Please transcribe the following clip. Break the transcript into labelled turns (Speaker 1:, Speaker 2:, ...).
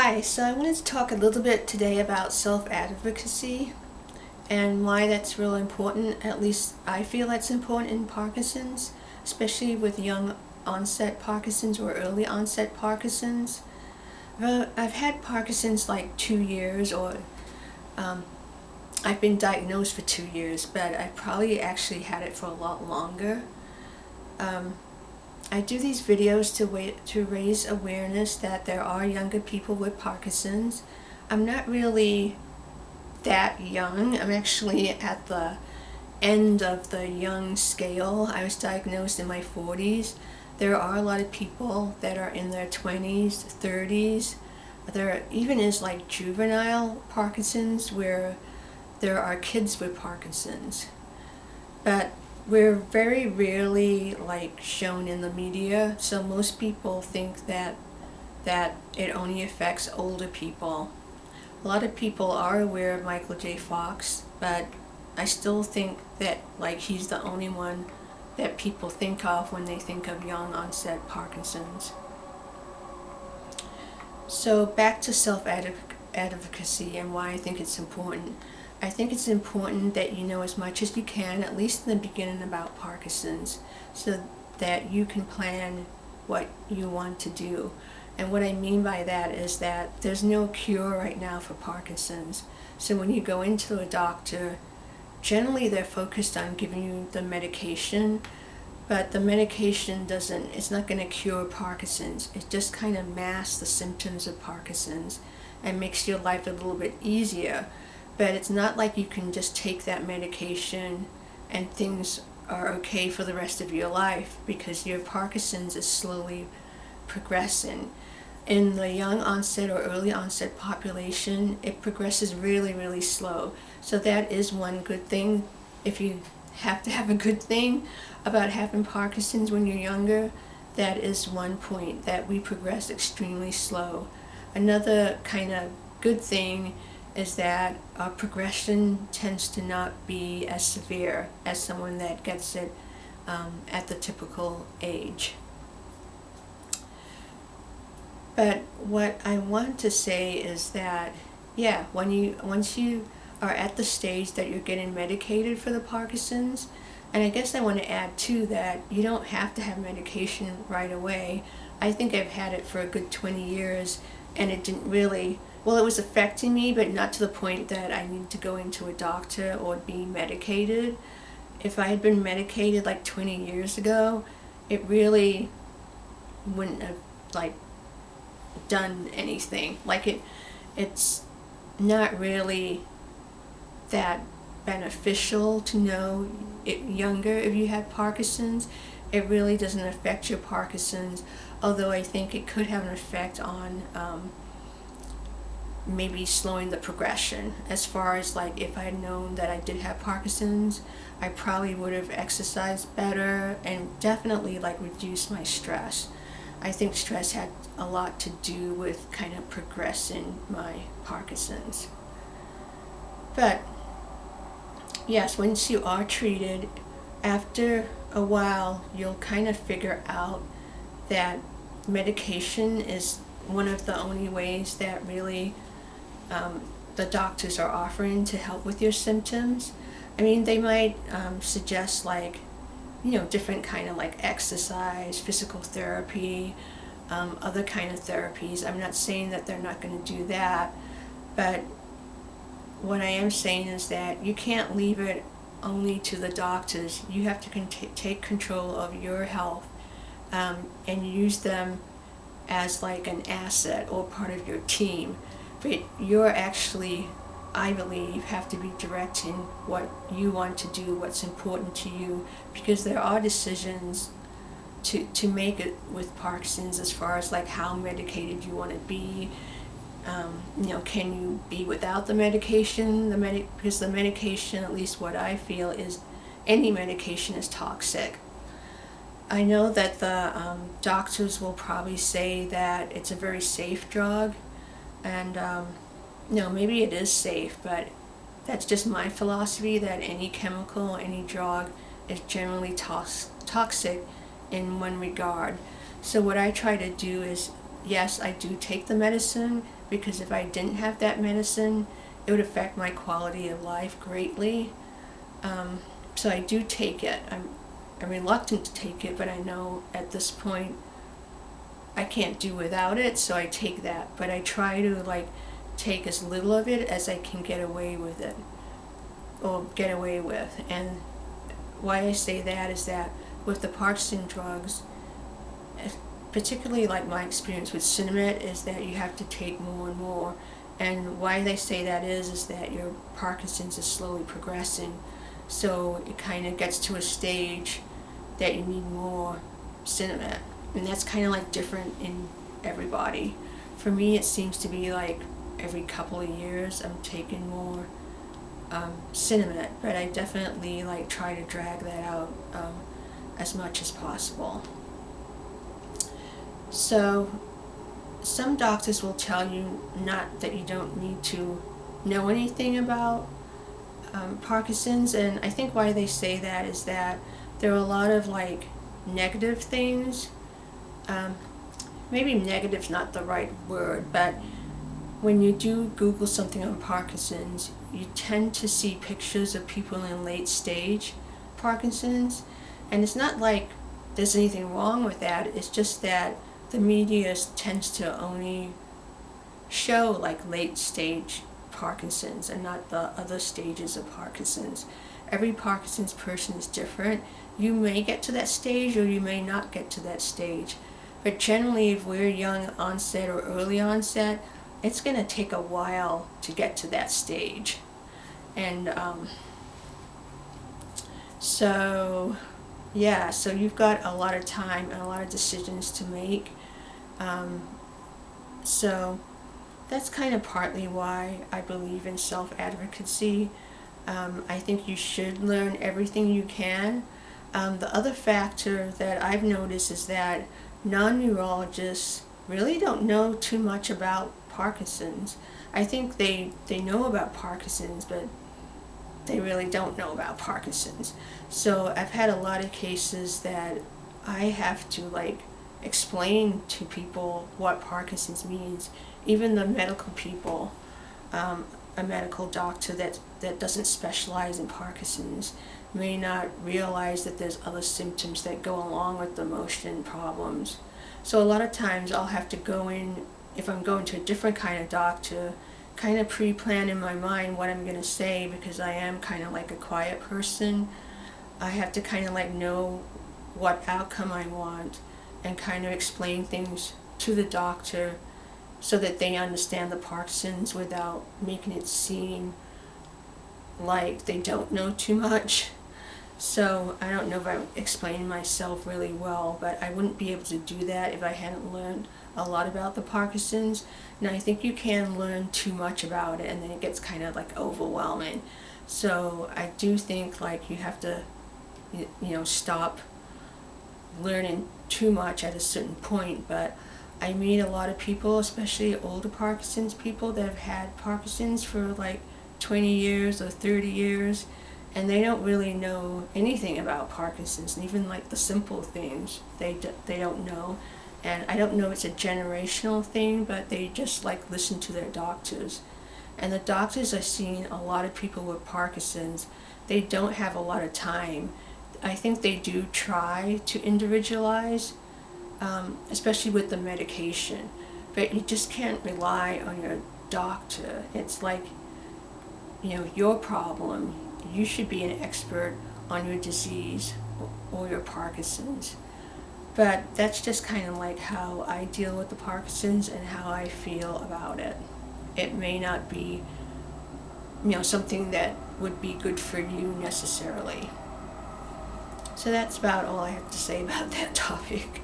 Speaker 1: Hi, so I wanted to talk a little bit today about self-advocacy and why that's really important. At least I feel that's important in Parkinson's, especially with young onset Parkinson's or early onset Parkinson's. I've had Parkinson's like two years or um, I've been diagnosed for two years, but I probably actually had it for a lot longer. Um, I do these videos to, wait, to raise awareness that there are younger people with Parkinson's. I'm not really that young. I'm actually at the end of the young scale. I was diagnosed in my 40s. There are a lot of people that are in their 20s, 30s. There even is like juvenile Parkinson's where there are kids with Parkinson's. But we're very rarely like shown in the media so most people think that that it only affects older people. A lot of people are aware of Michael J. Fox but I still think that like he's the only one that people think of when they think of young onset Parkinson's. So back to self-advocacy and why I think it's important I think it's important that you know as much as you can, at least in the beginning about Parkinson's, so that you can plan what you want to do. And what I mean by that is that there's no cure right now for Parkinson's. So when you go into a doctor, generally they're focused on giving you the medication, but the medication doesn't, it's not going to cure Parkinson's. It just kind of masks the symptoms of Parkinson's and makes your life a little bit easier but it's not like you can just take that medication and things are okay for the rest of your life because your Parkinson's is slowly progressing. In the young onset or early onset population, it progresses really, really slow. So that is one good thing. If you have to have a good thing about having Parkinson's when you're younger, that is one point that we progress extremely slow. Another kind of good thing is that uh, progression tends to not be as severe as someone that gets it um, at the typical age. But what I want to say is that, yeah, when you once you are at the stage that you're getting medicated for the Parkinson's, and I guess I want to add too that you don't have to have medication right away. I think I've had it for a good 20 years and it didn't really well, it was affecting me, but not to the point that I needed to go into a doctor or be medicated. If I had been medicated like 20 years ago, it really wouldn't have like done anything. Like it, it's not really that beneficial to know it younger if you have Parkinson's. It really doesn't affect your Parkinson's, although I think it could have an effect on um, maybe slowing the progression. As far as like if I had known that I did have Parkinson's I probably would have exercised better and definitely like reduced my stress. I think stress had a lot to do with kind of progressing my Parkinson's. But yes once you are treated after a while you'll kind of figure out that medication is one of the only ways that really um, the doctors are offering to help with your symptoms. I mean, they might um, suggest like, you know, different kind of like exercise, physical therapy, um, other kind of therapies. I'm not saying that they're not going to do that, but what I am saying is that you can't leave it only to the doctors. You have to take control of your health um, and use them as like an asset or part of your team but you're actually, I believe, have to be directing what you want to do, what's important to you, because there are decisions to, to make it with Parkinson's as far as like how medicated you want to be, um, you know, can you be without the medication? The medi because the medication, at least what I feel, is any medication is toxic. I know that the um, doctors will probably say that it's a very safe drug, and um, no, maybe it is safe, but that's just my philosophy that any chemical, any drug is generally tox toxic in one regard. So what I try to do is yes, I do take the medicine because if I didn't have that medicine, it would affect my quality of life greatly. Um, so I do take it. I'm, I'm reluctant to take it, but I know at this point I can't do without it, so I take that. But I try to like take as little of it as I can get away with it, or get away with. And why I say that is that with the Parkinson drugs, eh, particularly like my experience with Sinemet is that you have to take more and more. And why they say that is, is that your Parkinson's is slowly progressing. So it kind of gets to a stage that you need more Sinemet. And that's kind of like different in everybody. For me, it seems to be like every couple of years I'm taking more um, Sinemet, but I definitely like try to drag that out um, as much as possible. So some doctors will tell you not that you don't need to know anything about um, Parkinson's and I think why they say that is that there are a lot of like negative things um, maybe negative's not the right word but when you do Google something on Parkinson's you tend to see pictures of people in late stage Parkinson's and it's not like there's anything wrong with that it's just that the media tends to only show like late stage Parkinson's and not the other stages of Parkinson's. Every Parkinson's person is different. You may get to that stage or you may not get to that stage. But generally if we're young onset or early onset, it's going to take a while to get to that stage. And um, so yeah, so you've got a lot of time and a lot of decisions to make. Um, so that's kind of partly why I believe in self-advocacy. Um, I think you should learn everything you can. Um, the other factor that I've noticed is that non-neurologists really don't know too much about Parkinson's. I think they, they know about Parkinson's, but they really don't know about Parkinson's. So I've had a lot of cases that I have to like explain to people what Parkinson's means, even the medical people, um, a medical doctor that, that doesn't specialize in Parkinson's may not realize that there's other symptoms that go along with the motion problems. So a lot of times I'll have to go in, if I'm going to a different kind of doctor, kind of pre-plan in my mind what I'm going to say because I am kind of like a quiet person. I have to kind of like know what outcome I want and kind of explain things to the doctor so that they understand the Parkinson's without making it seem like they don't know too much. So I don't know if I'm explaining myself really well, but I wouldn't be able to do that if I hadn't learned a lot about the Parkinson's. Now I think you can learn too much about it and then it gets kind of like overwhelming. So I do think like you have to, you know, stop learning too much at a certain point, but I meet a lot of people, especially older Parkinson's people that have had Parkinson's for like 20 years or 30 years, and they don't really know anything about Parkinson's, and even like the simple things they, do, they don't know. And I don't know if it's a generational thing, but they just like listen to their doctors. And the doctors are seeing a lot of people with Parkinson's, they don't have a lot of time I think they do try to individualize, um, especially with the medication. But you just can't rely on your doctor. It's like, you know, your problem. You should be an expert on your disease or your Parkinson's. But that's just kind of like how I deal with the Parkinson's and how I feel about it. It may not be, you know, something that would be good for you necessarily. So that's about all I have to say about that topic.